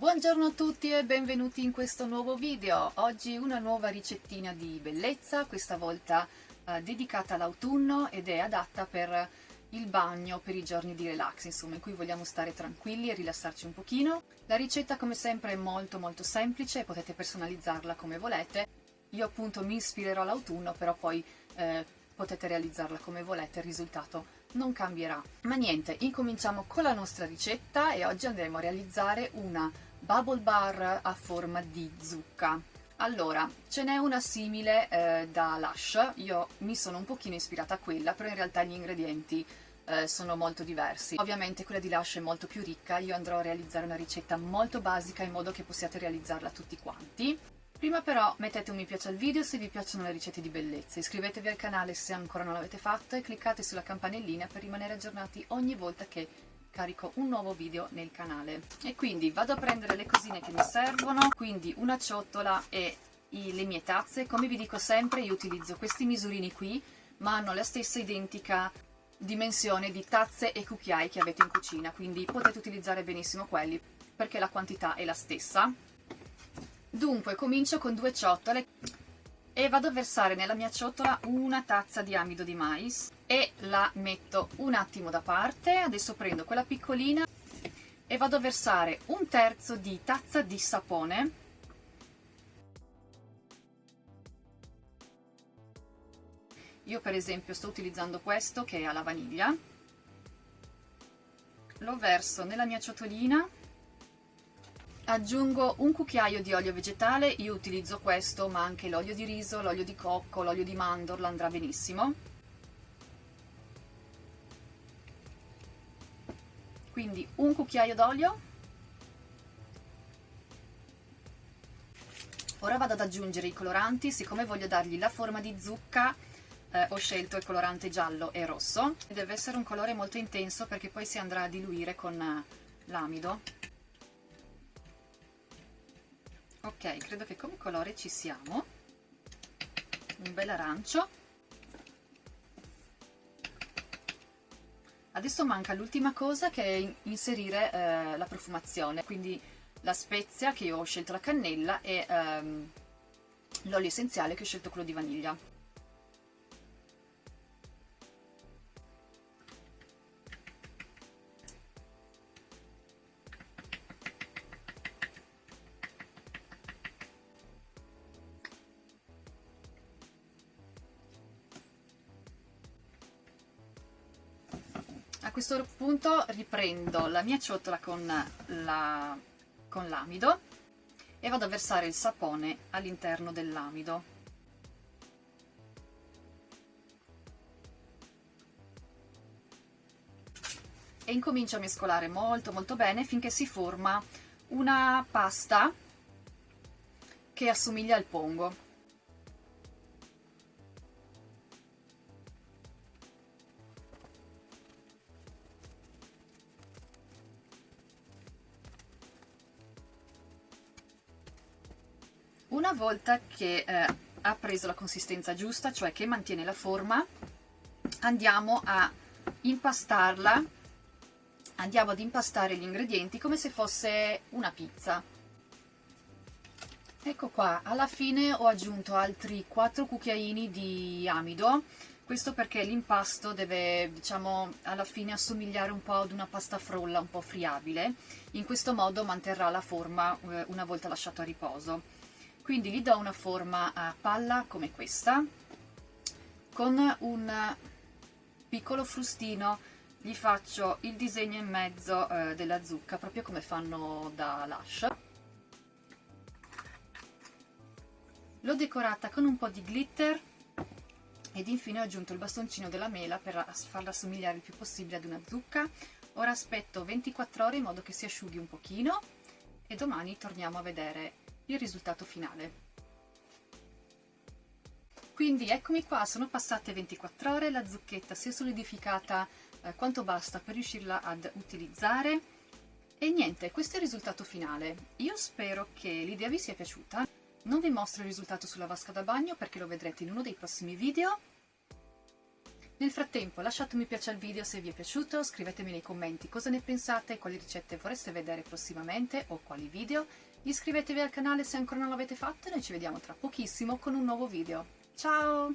Buongiorno a tutti e benvenuti in questo nuovo video. Oggi una nuova ricettina di bellezza, questa volta eh, dedicata all'autunno ed è adatta per il bagno, per i giorni di relax, insomma, in cui vogliamo stare tranquilli e rilassarci un pochino. La ricetta come sempre è molto molto semplice, potete personalizzarla come volete. Io appunto mi ispirerò all'autunno, però poi eh, potete realizzarla come volete, il risultato non cambierà. Ma niente, incominciamo con la nostra ricetta e oggi andremo a realizzare una bubble bar a forma di zucca. Allora, ce n'è una simile eh, da Lush, io mi sono un pochino ispirata a quella, però in realtà gli ingredienti eh, sono molto diversi. Ovviamente quella di Lush è molto più ricca, io andrò a realizzare una ricetta molto basica in modo che possiate realizzarla tutti quanti. Prima però mettete un mi piace al video se vi piacciono le ricette di bellezza, iscrivetevi al canale se ancora non l'avete fatto e cliccate sulla campanellina per rimanere aggiornati ogni volta che carico un nuovo video nel canale. E quindi vado a prendere le cosine che mi servono, quindi una ciotola e i, le mie tazze. Come vi dico sempre io utilizzo questi misurini qui, ma hanno la stessa identica dimensione di tazze e cucchiai che avete in cucina, quindi potete utilizzare benissimo quelli perché la quantità è la stessa Dunque comincio con due ciotole e vado a versare nella mia ciotola una tazza di amido di mais e la metto un attimo da parte. Adesso prendo quella piccolina e vado a versare un terzo di tazza di sapone Io per esempio sto utilizzando questo che è alla vaniglia. Lo verso nella mia ciotolina aggiungo un cucchiaio di olio vegetale, io utilizzo questo ma anche l'olio di riso, l'olio di cocco, l'olio di mandorla andrà benissimo. Quindi un cucchiaio d'olio. Ora vado ad aggiungere i coloranti, siccome voglio dargli la forma di zucca eh, ho scelto il colorante giallo e rosso. Deve essere un colore molto intenso perché poi si andrà a diluire con eh, l'amido. Ok credo che come colore ci siamo. Un bel arancio. Adesso manca l'ultima cosa che è inserire eh, la profumazione quindi la spezia che io ho scelto la cannella e ehm, l'olio essenziale che ho scelto quello di vaniglia a questo punto riprendo la mia ciotola con l'amido la, e vado a versare il sapone all'interno dell'amido. E incomincio a mescolare molto molto bene finché si forma una pasta che assomiglia al pongo Una volta che eh, ha preso la consistenza giusta, cioè che mantiene la forma, andiamo a impastarla, andiamo ad impastare gli ingredienti come se fosse una pizza. Ecco qua, alla fine ho aggiunto altri 4 cucchiaini di amido, questo perché l'impasto deve, diciamo, alla fine assomigliare un po' ad una pasta frolla un po' friabile, in questo modo manterrà la forma eh, una volta lasciato a riposo quindi gli do una forma a palla come questa con un piccolo frustino gli faccio il disegno in mezzo eh, della zucca proprio come fanno da Lush. L'ho decorata con un po' di glitter ed infine ho aggiunto il bastoncino della mela per farla assomigliare il più possibile ad una zucca. Ora aspetto 24 ore in modo che si asciughi un pochino e domani torniamo a vedere il risultato finale. Quindi eccomi qua, sono passate 24 ore, la zucchetta si è solidificata eh, quanto basta per riuscirla ad utilizzare e niente, questo è il risultato finale. Io spero che l'idea vi sia piaciuta. Non vi mostro il risultato sulla vasca da bagno perché lo vedrete in uno dei prossimi video. Nel frattempo lasciate un mi piace al video se vi è piaciuto, scrivetemi nei commenti cosa ne pensate, quali ricette vorreste vedere prossimamente o quali video, iscrivetevi al canale se ancora non l'avete fatto e noi ci vediamo tra pochissimo con un nuovo video. Ciao!